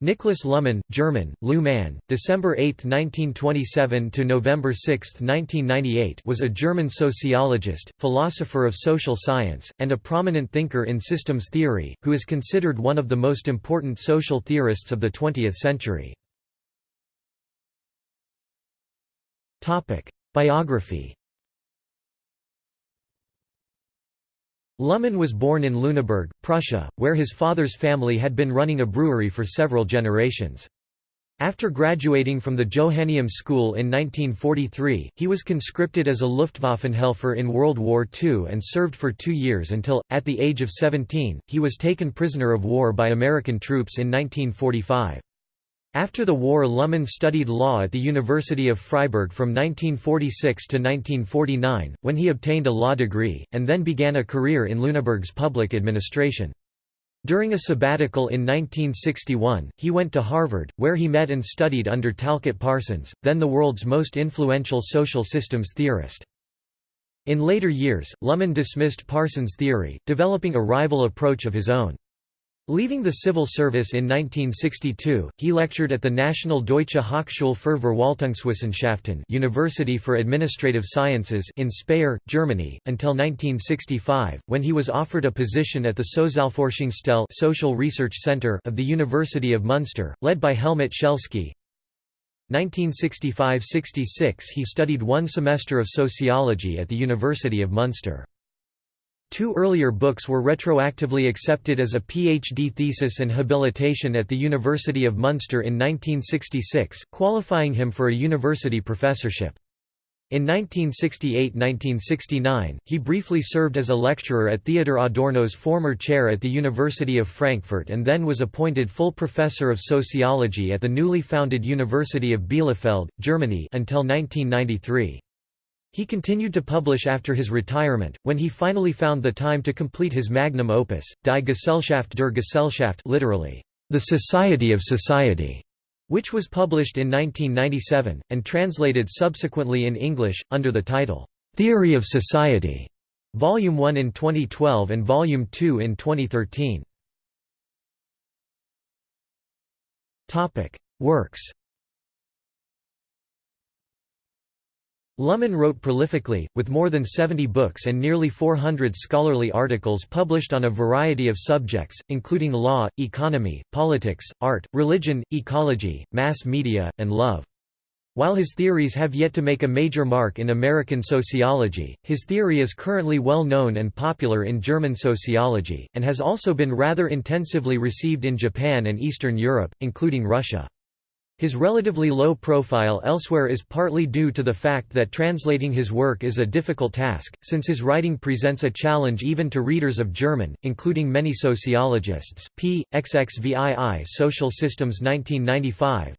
Niklas Luhmann, German, Luhmann, December 8, 1927 to November 6, 1998, was a German sociologist, philosopher of social science, and a prominent thinker in systems theory, who is considered one of the most important social theorists of the 20th century. Topic: Biography Luhmann was born in Lüneburg, Prussia, where his father's family had been running a brewery for several generations. After graduating from the Johanneum School in 1943, he was conscripted as a Luftwaffenhelfer in World War II and served for two years until, at the age of 17, he was taken prisoner of war by American troops in 1945. After the war Luhmann studied law at the University of Freiburg from 1946 to 1949, when he obtained a law degree, and then began a career in Lüneburg's public administration. During a sabbatical in 1961, he went to Harvard, where he met and studied under Talcott Parsons, then the world's most influential social systems theorist. In later years, Luhmann dismissed Parsons' theory, developing a rival approach of his own. Leaving the civil service in 1962, he lectured at the National Deutsche Hochschule für Verwaltungswissenschaften University for Administrative Sciences in Speyer, Germany, until 1965, when he was offered a position at the Sozialforschungsstelle Social Research Center of the University of Munster, led by Helmut Schelsky. 1965–66 he studied one semester of sociology at the University of Munster. Two earlier books were retroactively accepted as a PhD thesis and habilitation at the University of Munster in 1966, qualifying him for a university professorship. In 1968–1969, he briefly served as a lecturer at Theodor Adorno's former chair at the University of Frankfurt and then was appointed full professor of sociology at the newly founded University of Bielefeld, Germany until 1993. He continued to publish after his retirement, when he finally found the time to complete his magnum opus, Die Gesellschaft der Gesellschaft literally, The Society of Society, which was published in 1997, and translated subsequently in English, under the title, Theory of Society, Volume 1 in 2012 and Volume 2 in 2013. Works Luhmann wrote prolifically, with more than 70 books and nearly 400 scholarly articles published on a variety of subjects, including law, economy, politics, art, religion, ecology, mass media, and love. While his theories have yet to make a major mark in American sociology, his theory is currently well known and popular in German sociology, and has also been rather intensively received in Japan and Eastern Europe, including Russia. His relatively low profile elsewhere is partly due to the fact that translating his work is a difficult task, since his writing presents a challenge even to readers of German, including many sociologists. P. XXVII Social Systems 1995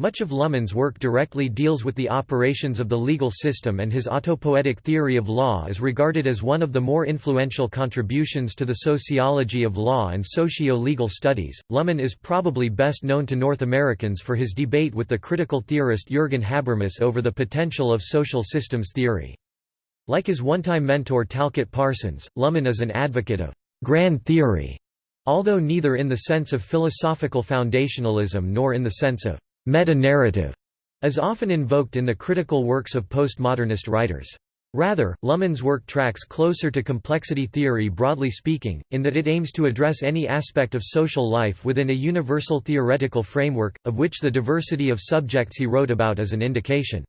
much of Luhmann's work directly deals with the operations of the legal system and his autopoietic theory of law is regarded as one of the more influential contributions to the sociology of law and socio-legal studies. Luhmann is probably best known to North Americans for his debate with the critical theorist Jürgen Habermas over the potential of social systems theory. Like his one-time mentor Talcott Parsons, Luhmann is an advocate of grand theory, although neither in the sense of philosophical foundationalism nor in the sense of meta-narrative is often invoked in the critical works of postmodernist writers. Rather, Luhmann's work tracks closer to complexity theory broadly speaking, in that it aims to address any aspect of social life within a universal theoretical framework, of which the diversity of subjects he wrote about is an indication.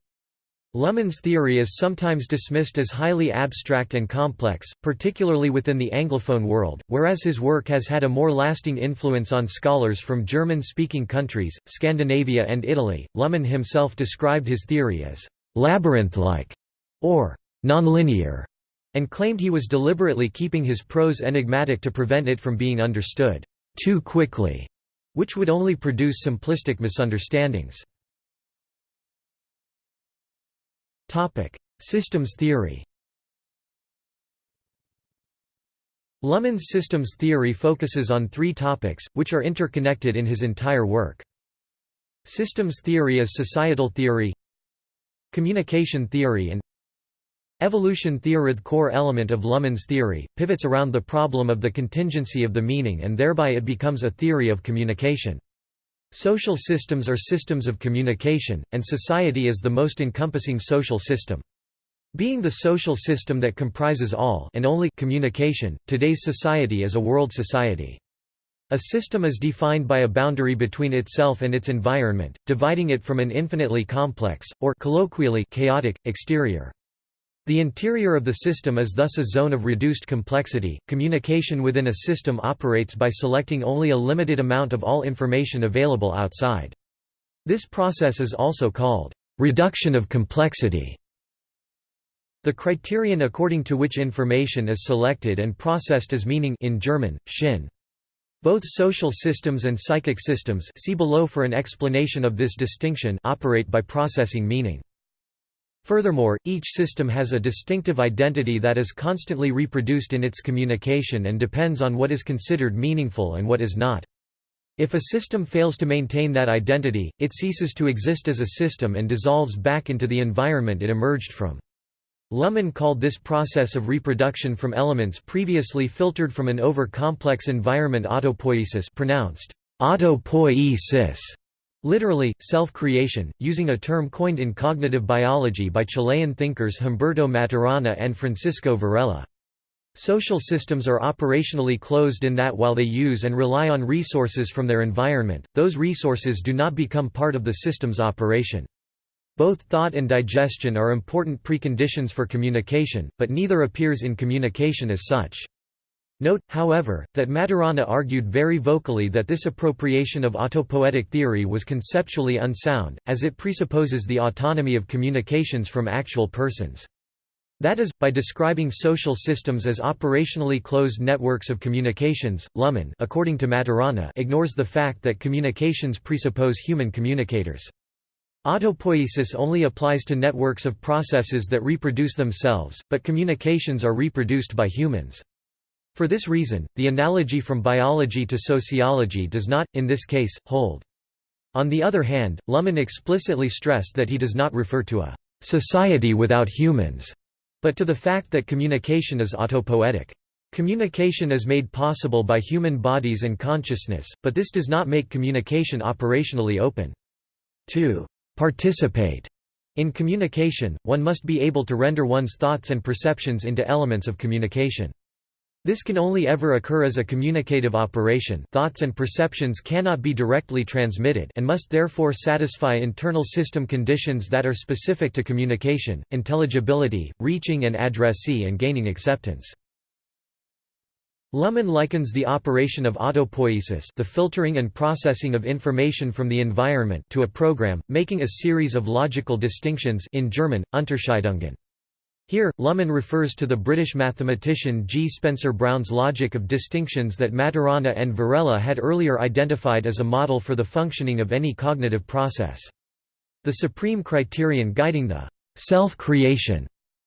Luhmann's theory is sometimes dismissed as highly abstract and complex, particularly within the Anglophone world, whereas his work has had a more lasting influence on scholars from German-speaking countries, Scandinavia and Italy. Luhmann himself described his theory as labyrinth-like or nonlinear, and claimed he was deliberately keeping his prose enigmatic to prevent it from being understood too quickly, which would only produce simplistic misunderstandings. Topic: Systems theory. Luhmann's systems theory focuses on three topics, which are interconnected in his entire work. Systems theory is societal theory, communication theory and evolution theory. The core element of Luhmann's theory, pivots around the problem of the contingency of the meaning and thereby it becomes a theory of communication. Social systems are systems of communication, and society is the most encompassing social system. Being the social system that comprises all and only communication, today's society is a world society. A system is defined by a boundary between itself and its environment, dividing it from an infinitely complex, or colloquially chaotic, exterior. The interior of the system is thus a zone of reduced complexity. Communication within a system operates by selecting only a limited amount of all information available outside. This process is also called reduction of complexity. The criterion according to which information is selected and processed as meaning in German, Sinn. Both social systems and psychic systems see below for an explanation of this distinction operate by processing meaning. Furthermore, each system has a distinctive identity that is constantly reproduced in its communication and depends on what is considered meaningful and what is not. If a system fails to maintain that identity, it ceases to exist as a system and dissolves back into the environment it emerged from. Luhmann called this process of reproduction from elements previously filtered from an over-complex environment autopoiesis pronounced autopoiesis, literally, self-creation, using a term coined in cognitive biology by Chilean thinkers Humberto Maturana and Francisco Varela. Social systems are operationally closed in that while they use and rely on resources from their environment, those resources do not become part of the system's operation. Both thought and digestion are important preconditions for communication, but neither appears in communication as such. Note, however, that Maturana argued very vocally that this appropriation of autopoietic theory was conceptually unsound, as it presupposes the autonomy of communications from actual persons. That is, by describing social systems as operationally closed networks of communications, Luhmann according to Maturana ignores the fact that communications presuppose human communicators. Autopoiesis only applies to networks of processes that reproduce themselves, but communications are reproduced by humans. For this reason, the analogy from biology to sociology does not, in this case, hold. On the other hand, Luhmann explicitly stressed that he does not refer to a «society without humans», but to the fact that communication is autopoietic. Communication is made possible by human bodies and consciousness, but this does not make communication operationally open. 2 participate in communication, one must be able to render one's thoughts and perceptions into elements of communication. This can only ever occur as a communicative operation thoughts and perceptions cannot be directly transmitted and must therefore satisfy internal system conditions that are specific to communication, intelligibility, reaching an addressee and gaining acceptance. Luhmann likens the operation of autopoiesis the filtering and processing of information from the environment to a program, making a series of logical distinctions in German, Unterscheidungen. Here, Luhmann refers to the British mathematician G. Spencer Brown's logic of distinctions that Maturana and Varela had earlier identified as a model for the functioning of any cognitive process. The supreme criterion guiding the self-creation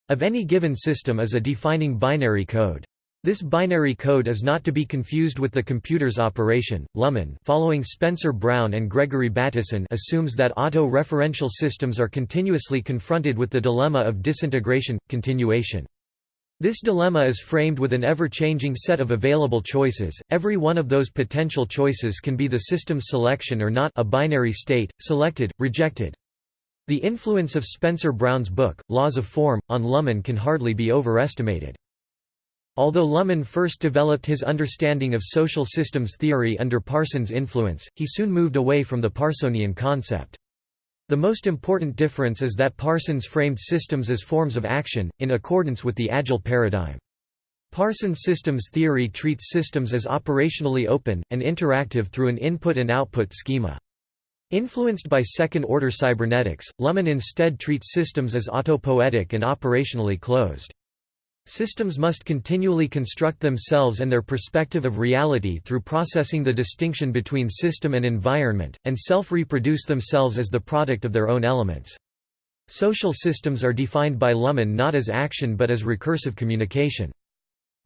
of any given system is a defining binary code. This binary code is not to be confused with the computer's operation. Luhmann, following Spencer Brown and Gregory Bateson, assumes that auto-referential systems are continuously confronted with the dilemma of disintegration continuation. This dilemma is framed with an ever-changing set of available choices. Every one of those potential choices can be the system's selection or not, a binary state, selected, rejected. The influence of Spencer Brown's book, Laws of Form, on Luhmann can hardly be overestimated. Although Luhmann first developed his understanding of social systems theory under Parsons' influence, he soon moved away from the Parsonian concept. The most important difference is that Parsons framed systems as forms of action, in accordance with the AGIL paradigm. Parsons' systems theory treats systems as operationally open, and interactive through an input and output schema. Influenced by second-order cybernetics, Luhmann instead treats systems as autopoietic and operationally closed. Systems must continually construct themselves and their perspective of reality through processing the distinction between system and environment, and self-reproduce themselves as the product of their own elements. Social systems are defined by Luhmann not as action but as recursive communication.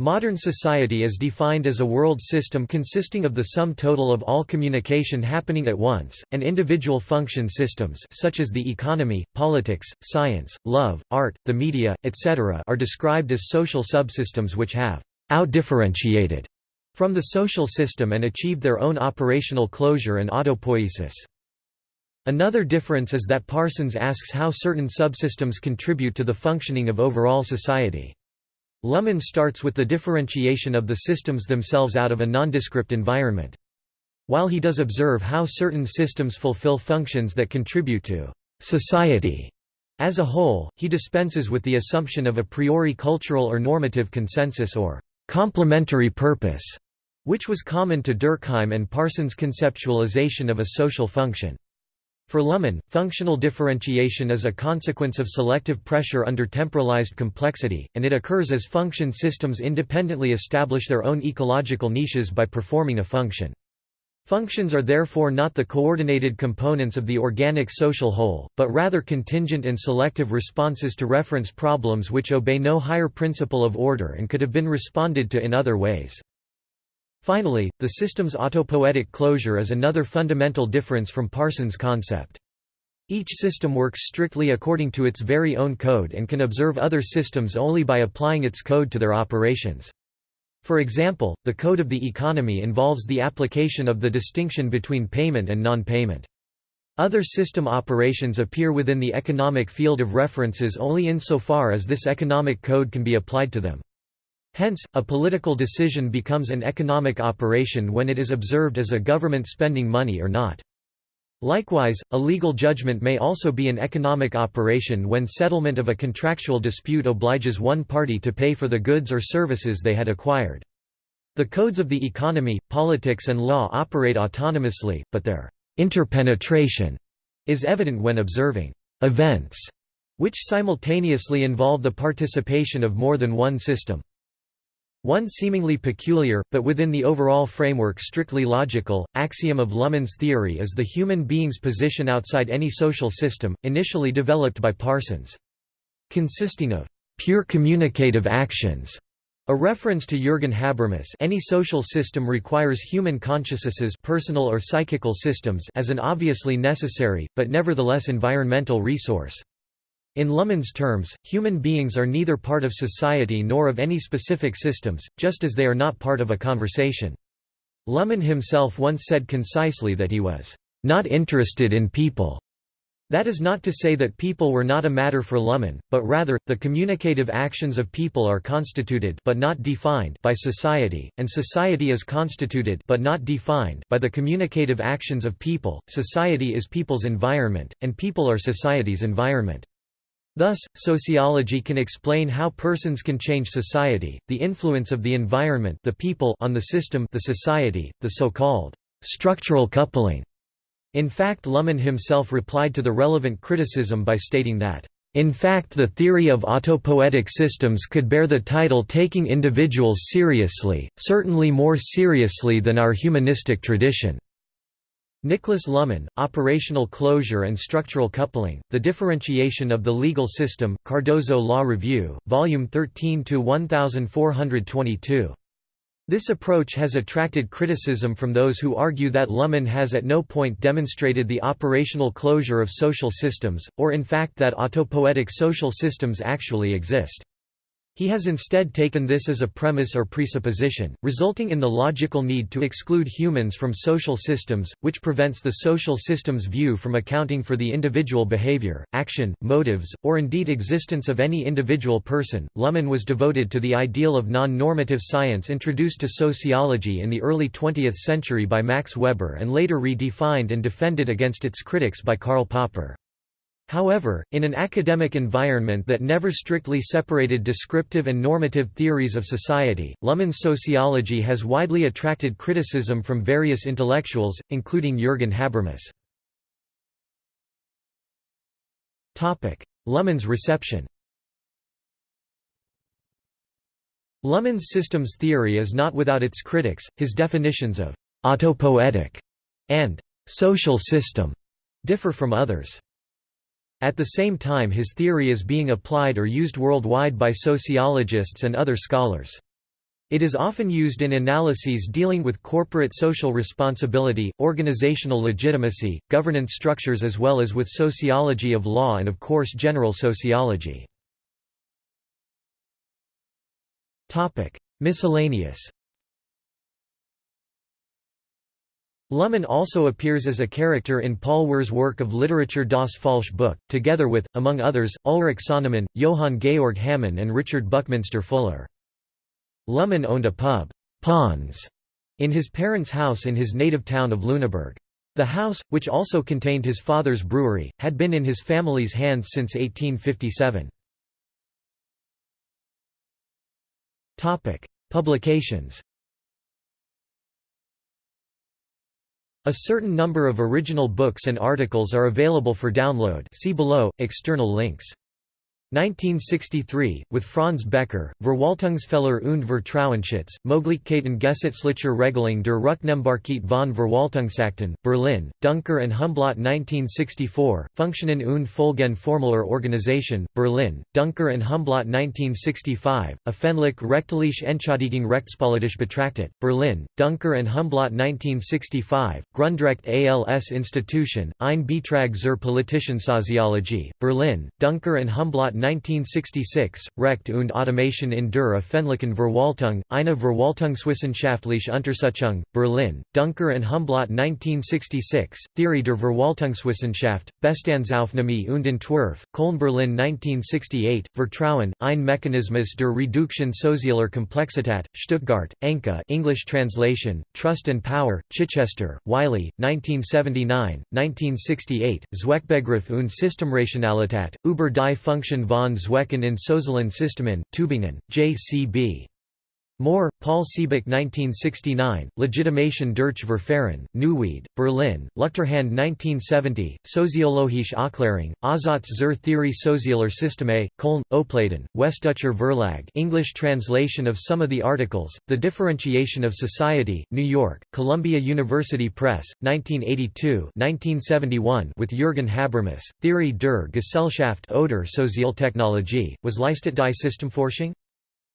Modern society is defined as a world system consisting of the sum total of all communication happening at once, and individual function systems such as the economy, politics, science, love, art, the media, etc. are described as social subsystems which have out-differentiated from the social system and achieved their own operational closure and autopoiesis. Another difference is that Parsons asks how certain subsystems contribute to the functioning of overall society. Luhmann starts with the differentiation of the systems themselves out of a nondescript environment. While he does observe how certain systems fulfill functions that contribute to society as a whole, he dispenses with the assumption of a priori cultural or normative consensus or complementary purpose, which was common to Durkheim and Parsons' conceptualization of a social function. For Luhmann, functional differentiation is a consequence of selective pressure under temporalized complexity, and it occurs as function systems independently establish their own ecological niches by performing a function. Functions are therefore not the coordinated components of the organic social whole, but rather contingent and selective responses to reference problems which obey no higher principle of order and could have been responded to in other ways. Finally, the system's autopoietic closure is another fundamental difference from Parsons' concept. Each system works strictly according to its very own code and can observe other systems only by applying its code to their operations. For example, the code of the economy involves the application of the distinction between payment and non-payment. Other system operations appear within the economic field of references only insofar as this economic code can be applied to them. Hence, a political decision becomes an economic operation when it is observed as a government spending money or not. Likewise, a legal judgment may also be an economic operation when settlement of a contractual dispute obliges one party to pay for the goods or services they had acquired. The codes of the economy, politics and law operate autonomously, but their interpenetration is evident when observing events which simultaneously involve the participation of more than one system. One seemingly peculiar, but within the overall framework strictly logical, axiom of Luhmann's theory is the human being's position outside any social system, initially developed by Parsons. Consisting of pure communicative actions, a reference to Jürgen Habermas any social system requires human consciousnesses personal or psychical systems as an obviously necessary, but nevertheless environmental resource. In Luhmann's terms, human beings are neither part of society nor of any specific systems, just as they are not part of a conversation. Luhmann himself once said concisely that he was not interested in people. That is not to say that people were not a matter for Luhmann, but rather, the communicative actions of people are constituted but not defined by society, and society is constituted but not defined by the communicative actions of people. Society is people's environment, and people are society's environment. Thus, sociology can explain how persons can change society, the influence of the environment the people on the system the society, the so-called structural coupling. In fact Luhmann himself replied to the relevant criticism by stating that, "...in fact the theory of autopoietic systems could bear the title taking individuals seriously, certainly more seriously than our humanistic tradition." Niklas Luhmann, Operational Closure and Structural Coupling, The Differentiation of the Legal System, Cardozo Law Review, Volume 13 1422. This approach has attracted criticism from those who argue that Luhmann has at no point demonstrated the operational closure of social systems, or in fact that autopoietic social systems actually exist. He has instead taken this as a premise or presupposition, resulting in the logical need to exclude humans from social systems, which prevents the social system's view from accounting for the individual behavior, action, motives, or indeed existence of any individual person. Luhmann was devoted to the ideal of non-normative science introduced to sociology in the early 20th century by Max Weber and later redefined and defended against its critics by Karl Popper. However, in an academic environment that never strictly separated descriptive and normative theories of society, Luhmann's sociology has widely attracted criticism from various intellectuals, including Jürgen Habermas. Luhmann's reception Luhmann's systems theory is not without its critics, his definitions of «autopoietic» and «social system» differ from others. At the same time his theory is being applied or used worldwide by sociologists and other scholars. It is often used in analyses dealing with corporate social responsibility, organizational legitimacy, governance structures as well as with sociology of law and of course general sociology. Miscellaneous Luhmann also appears as a character in Paul Wühr's work of literature Das Falsche Buch, together with, among others, Ulrich Sonnemann, Johann Georg Hamann and Richard Buckminster Fuller. Luhmann owned a pub, Pons, in his parents' house in his native town of Lüneburg. The house, which also contained his father's brewery, had been in his family's hands since 1857. Publications A certain number of original books and articles are available for download see below, external links. 1963, with Franz Becker, Verwaltungsfehler und Vertrauensschutz, Möglichkeiten gesetzlicher Regelung der Rücknehmbarkeit von Verwaltungsakten, Berlin, Duncker and Humblot 1964, Funktionen und Folgen formeller Organisation, Berlin, Duncker and Humblot 1965, Öffentlich rechtliche Entschädigung rechtspolitisch betrachtet, Berlin, Duncker and Humblot 1965, Grundrecht als Institution, ein Beitrag zur politischen Soziologie, Berlin, Duncker and Humblot 1966, Recht und Automation in der öffentlichen Verwaltung, eine Verwaltungswissenschaftliche Untersuchung, Berlin, Duncker and Humblot 1966, Theorie der Verwaltungswissenschaft, Bestandsaufnahme und Entwurf, Köln Berlin 1968, Vertrauen, ein Mechanismus der Reduktion sozialer Komplexität, Stuttgart, Enke English translation, Trust and Power, Chichester, Wiley, 1979, 1968, Zweckbegriff und Systemrationalität, über die Funktion von Zwecken in sozialen Systemen, Tübingen, J.C.B. Mohr, Paul Siebeck 1969, Legitimation durch Verfahren, Neuwied, Berlin, Luchterhand 1970, Soziologische Aufklärung, Aussatz zur Theorie sozialer Systeme, Köln, Opladen, Westdeutscher Verlag English translation of some of the articles, The Differentiation of Society, New York, Columbia University Press, 1982 with Jürgen Habermas, Theorie der Gesellschaft oder Sozialtechnologie, was Leistet die Systemforschung?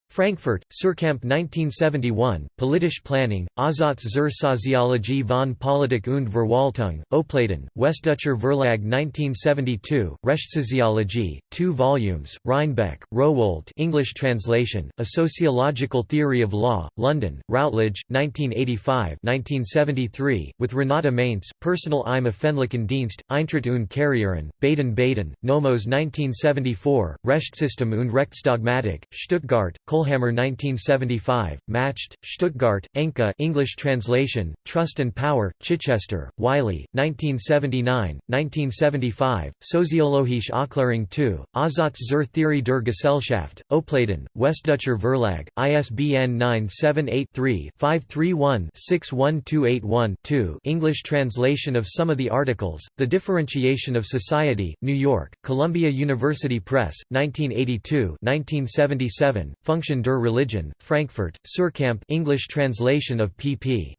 Frankfurt, Suhrkamp 1971, Politische Planung, Aussatz zur Soziologie von Politik und Verwaltung, Opladen, Westdeutscher Verlag 1972, Rechtssoziologie, 2 volumes, Reinbek, Rowohlt English translation, A Sociological Theory of Law, London, Routledge, 1985-1973, with Renate Mayntz, Personal im öffentlichen Dienst, Eintritt und Karrieren, Baden-Baden, Nomos 1974, Rechtssystem und Rechtsdogmatik, Stuttgart, Kohlhammer 1975, Matched, Stuttgart, Enke English translation, Trust and Power, Chichester, Wiley, 1979, 1975, Soziologische Aufklärung 2, Aussatz zur Theorie der Gesellschaft, Opladen, Westdeutscher Verlag, ISBN 978-3-531-61281-2 English translation of some of the articles, The Differentiation of Society, New York, Columbia University Press, 1982 1977, Function der Religion, Frankfurt, Suhrkamp English translation of pp.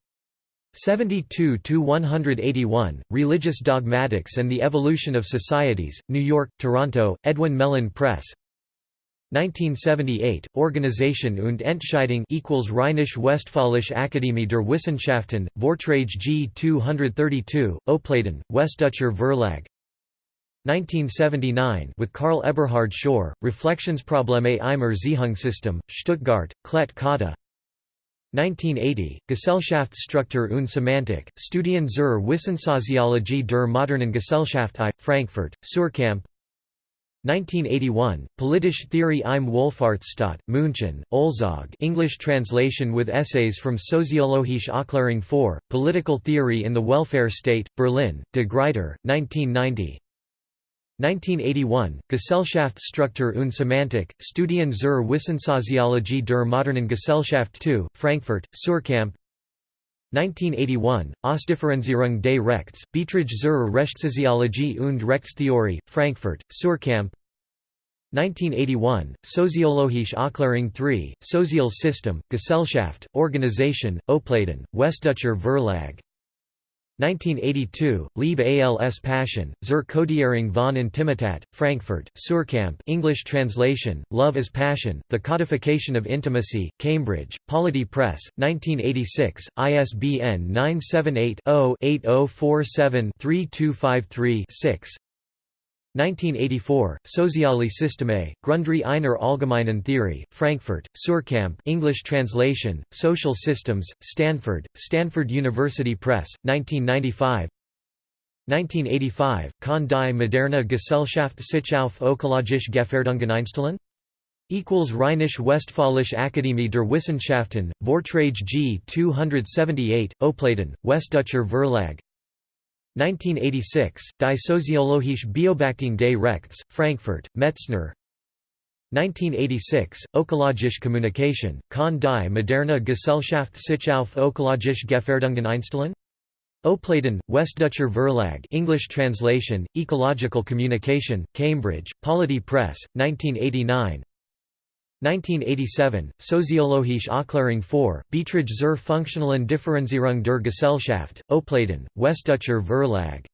72–181, Religious Dogmatics and the Evolution of Societies, New York, Toronto, Edwin Mellen Press 1978, Organisation und Entscheidung equals Rheinisch-Westfälische Akademie der Wissenschaften, Vortrage G 232, Opladen, Westdeutscher Verlag 1979 with Karl Eberhard Schorr, Reflexionsprobleme im Erziehungssystem, Stuttgart, Klett Cotta. 1980, Gesellschaftsstruktur und Semantik, Studien zur Wissensoziologie der modernen Gesellschaft I, Frankfurt, Suhrkamp 1981, Politische Theorie im Wohlfahrtsstaat, München, Olzog English translation with essays from Soziologische Aufklärung 4, Political Theory in the Welfare State, Berlin, De Gruyter, 1990 1981, Gesellschaftsstruktur und Semantik, Studien zur Wissensoziologie der modernen Gesellschaft 2, Frankfurt, Suhrkamp 1981, Ausdifferenzierung des Rechts, Betrag zur Rechtssoziologie und Rechtstheorie, Frankfurt, Suhrkamp 1981, Soziologische Aufklärung 3, Sozial System, Gesellschaft, Organisation, Opladen, Westdeutscher Verlag 1982, Liebe als Passion, zur Kodierung von Intimität, Frankfurt, Suhrkamp English translation, Love as Passion, The Codification of Intimacy, Cambridge, Polity Press, 1986, ISBN 978 0 8047 3253 6 1984, Soziale Systeme, Grundre einer allgemeinen Theorie, Frankfurt, Suhrkamp English translation, Social Systems, Stanford, Stanford University Press, 1995 1985, Kann die moderne Gesellschaft sich auf ökologische Gefährdungen einstellen? Equals Rheinisch-Westfälische Akademie der Wissenschaften, Vortrage G 278, Opladen, Westdeutscher Verlag 1986, Die Soziologische Beobachtung des Rechts, Frankfurt, Metzner 1986, Ökologische Kommunikation, Kann die moderne Gesellschaft sich auf ökologische Gefährdungen einstellen? Opladen, Westdeutscher Verlag English translation, Ecological Communication, Cambridge, Polity Press, 1989 1987, Soziologische Aufklärung 4, Beiträge zur funktionalen Differenzierung der Gesellschaft, Opladen, Westdeutscher Verlag.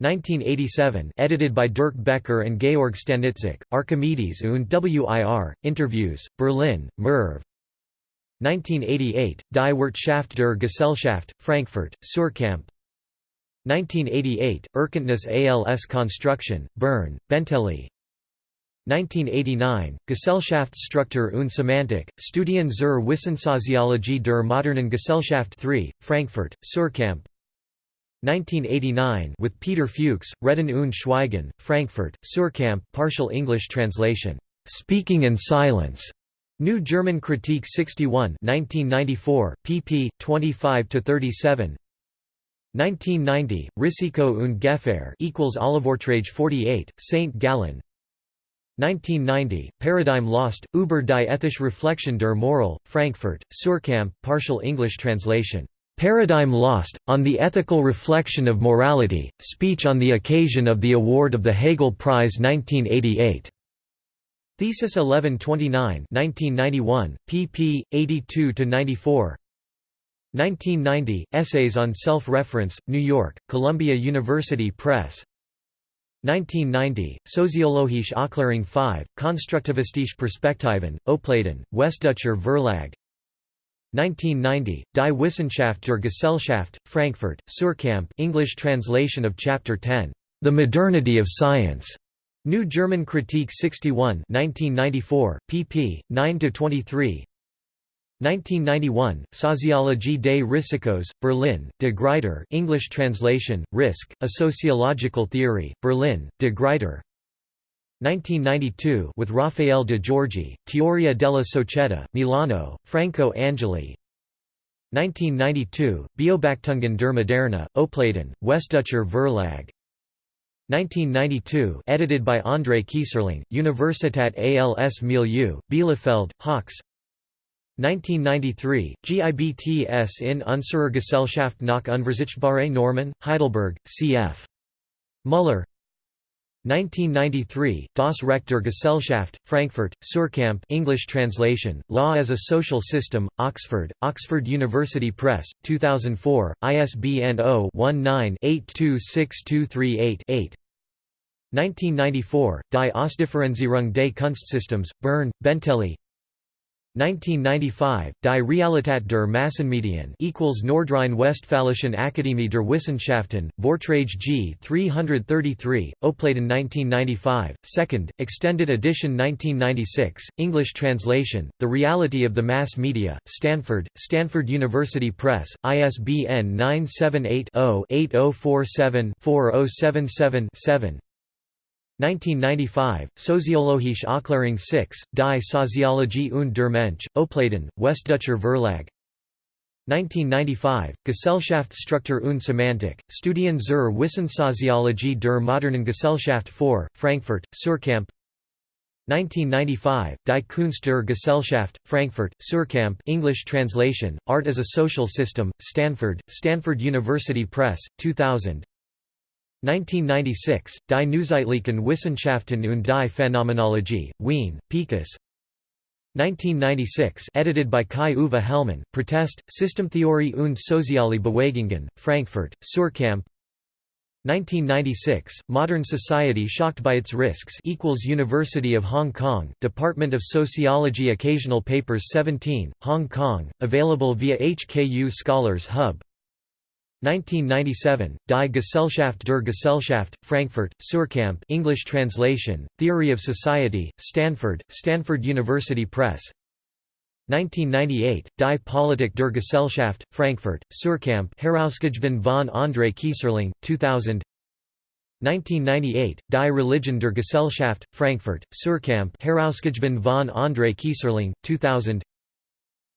1987, edited by Dirk Baecker and Georg Stanitzek, Archimedes und WIR, Interviews, Berlin, Merve. 1988, Die Wirtschaft der Gesellschaft, Frankfurt, Suhrkamp 1988, Erkenntnis als Konstruktion, Bern, Benteli 1989, Gesellschaftsstruktur und Semantik, Studien zur Wissensoziologie der modernen Gesellschaft 3, Frankfurt, Suhrkamp 1989 with Peter Fuchs, Reden und Schweigen, Frankfurt, Suhrkamp partial English translation, "'Speaking and Silence' New German Critique 61 1994, pp. 25–37 1990, Risiko und Gefahr equals Olivortrage 48, St. Gallen 1990, Paradigm Lost, Über die ethische Reflexion der Moral, Frankfurt, Suhrkamp partial English translation. Paradigm Lost, on the Ethical Reflection of Morality, speech on the occasion of the award of the Hegel Prize 1988. Thesis 1129 1991, pp. 82–94 1990, Essays on Self-Reference, New York, Columbia University Press 1990, Soziologische Aufklärung 5, Konstruktivistische Perspektiven, Opladen, Westdeutscher Verlag 1990, Die Wissenschaft der Gesellschaft, Frankfurt, Suhrkamp English translation of Chapter 10, The Modernity of Science. New German Critique 61 1994, pp. 9–23 1991, Sociologie des Risikos, Berlin, de Gruyter English translation, Risk, A Sociological Theory, Berlin, de Gruyter. 1992 with Raffaele de Giorgi, Teoria della Società, Milano, Franco Angeli. 1992, Beobachtungen der Moderne, Opladen, Westdeutscher Verlag. 1992 edited by André Kieserling, Universität als Milieu, Bielefeld, Haux 1993, GIBTS in unserer Gesellschaft nach unverzichtbare Normen, Heidelberg, cf. Müller 1993, Das Recht der Gesellschaft, Frankfurt, Suhrkamp English translation, Law as a Social System, Oxford, Oxford University Press, 2004, ISBN 0-19-826238-8 1994, Die Ausdifferenzierung des Kunstsystems, Bern, Benteli 1995, Die Realität der Massenmedien equals Nordrhein-Westfälischen Akademie der Wissenschaften, Vortrage G 333, Opladen 1995, 2nd, extended edition 1996, English translation, The Reality of the Mass Media, Stanford, Stanford University Press, ISBN 978 0 8047 4077 7 1995, Soziologische Aufklärung 6, Die Soziologie und der Mensch, Opladen, Westdeutscher Verlag. 1995, Gesellschaftsstruktur und Semantik, Studien zur Wissensoziologie der modernen Gesellschaft 4, Frankfurt, Suhrkamp 1995, Die Kunst der Gesellschaft, Frankfurt, Suhrkamp English translation, Art as a Social System, Stanford, Stanford University Press, 2000 1996, Die Neuzeitlichen Wissenschaften und die Phänomenologie, Wien, Picus. 1996 edited by Kai-Uwe Hellmann, Protest, Systemtheorie und Soziale Bewegungen, Frankfurt, Suhrkamp 1996, Modern Society Shocked by Its Risks equals University of Hong Kong, Department of Sociology Occasional Papers 17, Hong Kong, available via HKU Scholars Hub 1997, Die Gesellschaft der Gesellschaft, Frankfurt, Suhrkamp English translation, Theory of Society, Stanford, Stanford University Press. 1998, Die Politik der Gesellschaft, Frankfurt, Suhrkamp Herausgegeben von André Kieserling, 2000 1998, Die Religion der Gesellschaft, Frankfurt, Suhrkamp Herausgegeben von André Kieserling, 2000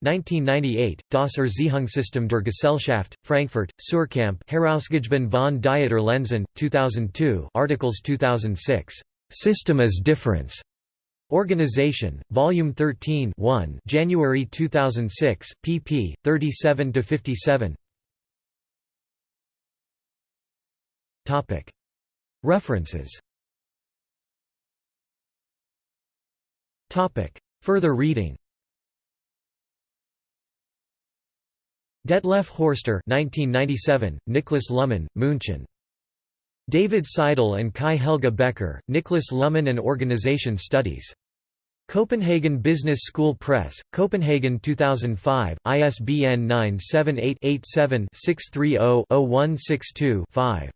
1998, Das Erziehungssystem der Gesellschaft, Frankfurt, Suhrkamp Herausgegeben von Dieter Lenzen, 2002 Articles 2006. System as Difference. Organization, Volume 13 1 January 2006, pp. 37–57 References Further reading Detlef Horster 1997, Niklas Luhmann, München. David Seidl and Kai Helge Becker, Niklas Luhmann and Organization Studies. Copenhagen Business School Press, Copenhagen 2005, ISBN 978-87-630-0162-5.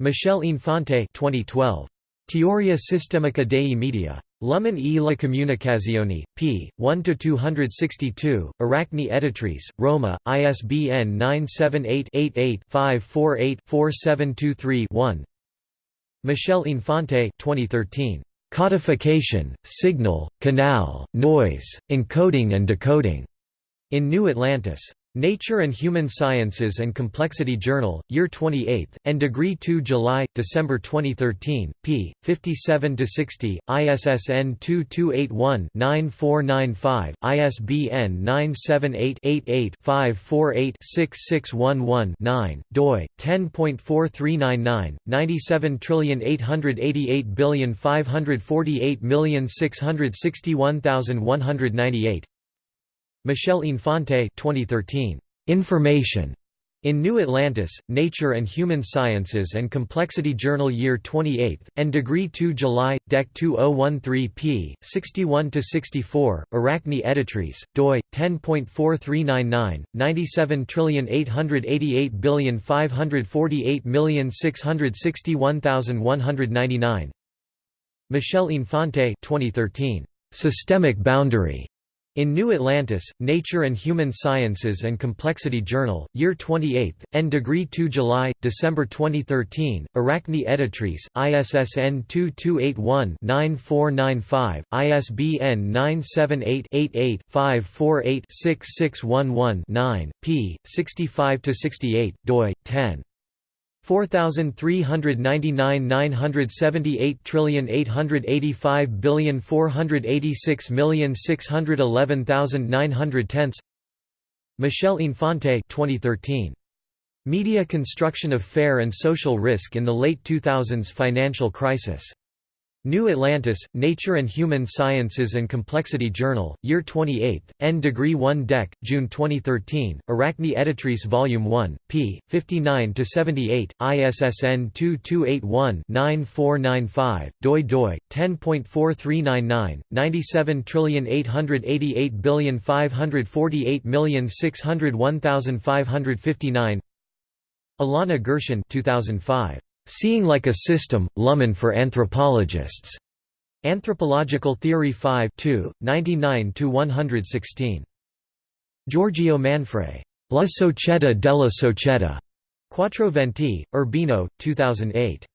Michel Infante 2012. Teoria Sistemica dei Media. Luhmann e la Comunicazione, p. 1–262, Aracne Editrice, Roma, ISBN 978-88-548-4723-1 Michel Infante 2013. Codification, Signal, Canal, Noise, Encoding and Decoding. In New Atlantis. Nature and Human Sciences and Complexity Journal, Year 28, and Degree 2 July, December 2013, p. 57–60, ISSN 2281-9495, ISBN 978-88-548-6611-9, doi, 10.4399, 97880548661198 Michel Infante 2013. Information. In New Atlantis, Nature and Human Sciences and Complexity Journal Year 28, and Degree 2 July, Dec 2013 p. 61–64, Aracne Editrice, doi, 10.4399, 97880548661199 Michelle Infante 2013. Systemic Boundary. In New Atlantis, Nature and Human Sciences and Complexity Journal, Year 28, N. Degree 2 July, December 2013, Aracne Editrice, ISSN 2281-9495, ISBN 978-88-548-6611-9, p. 65–68, doi, 10. 4399 978 trillion 885 billion 486 million 611,900 Michel Infante 2013 Media Construction of Fair and Social Risk in the Late 2000s Financial Crisis New Atlantis, Nature and Human Sciences and Complexity Journal, Year 28, N. Degree 1 Dec, June 2013, Aracne Editrice Volume 1, p. 59–78, ISSN 2281-9495, doi doi, 10.4399, 97880548601559 Ilana Gershon 2005. Seeing Like a System, Luhmann for Anthropologists. Anthropological Theory 5 99–116. Giorgio Manfrei. La Società della Società. Quattro Venti, Urbino, 2008.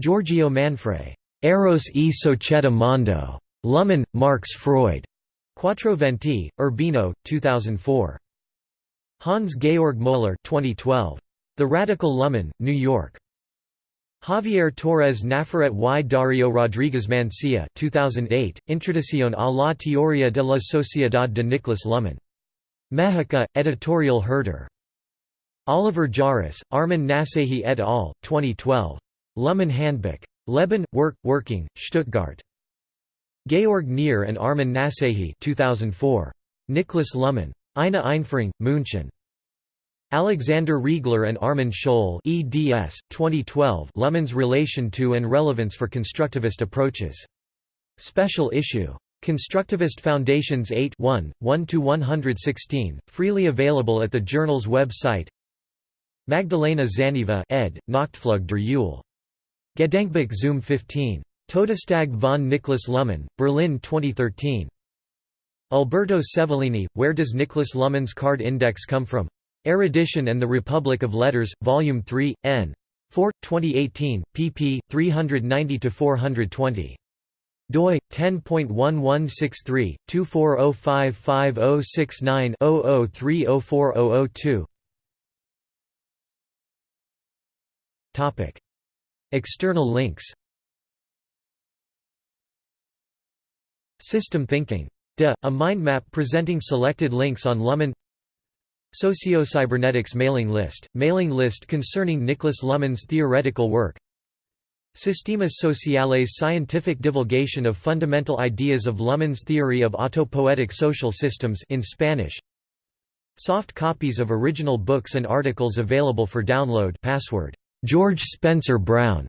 Giorgio Manfrei. Eros e Società Mondo. Luhmann, Marx Freud. Quattro Venti, Urbino, 2004. Hans Georg Moeller 2012. The Radical Luhmann, New York. Javier Torres Nafarrate y Dario Rodriguez Mansilla 2008, Introducción a la teoría de la sociedad de Niklas Luhmann. Mexica, Editorial Herder. Oliver Jahraus, Armin Nassehi et al., 2012. Luhmann Handbuch. Leben, Work, Working, Stuttgart. Georg Kneer and Armin Nassehi 2004. Niklas Luhmann. Eine Einführung, München. Alexander Riegler and Armin Scholl eds. 2012 Luhmann's relation to and relevance for constructivist approaches. Special issue. Constructivist Foundations 8 1, 1–116, freely available at the journal's website Magdalena Zaniva ed., Nachtflug der Eule. Gedenkbuch Zoom 15. Todestag von Niklas Luhmann, Berlin 2013. Alberto Cevolini, Where Does Niklas Luhmann's Card Index Come From? Erudition and the Republic of Letters, Volume 3, n. 4, 2018, pp. 390–420 doi 10.1163 240550690-00304002 Topic External links System thinking. De, a mind map presenting selected links on Luhmann Socio-cybernetics mailing list, mailing list concerning Niklas Luhmann's theoretical work. Sistemas Sociales scientific divulgation of fundamental ideas of Luhmann's theory of autopoietic social systems in Spanish. Soft copies of original books and articles available for download. Password. George Spencer Brown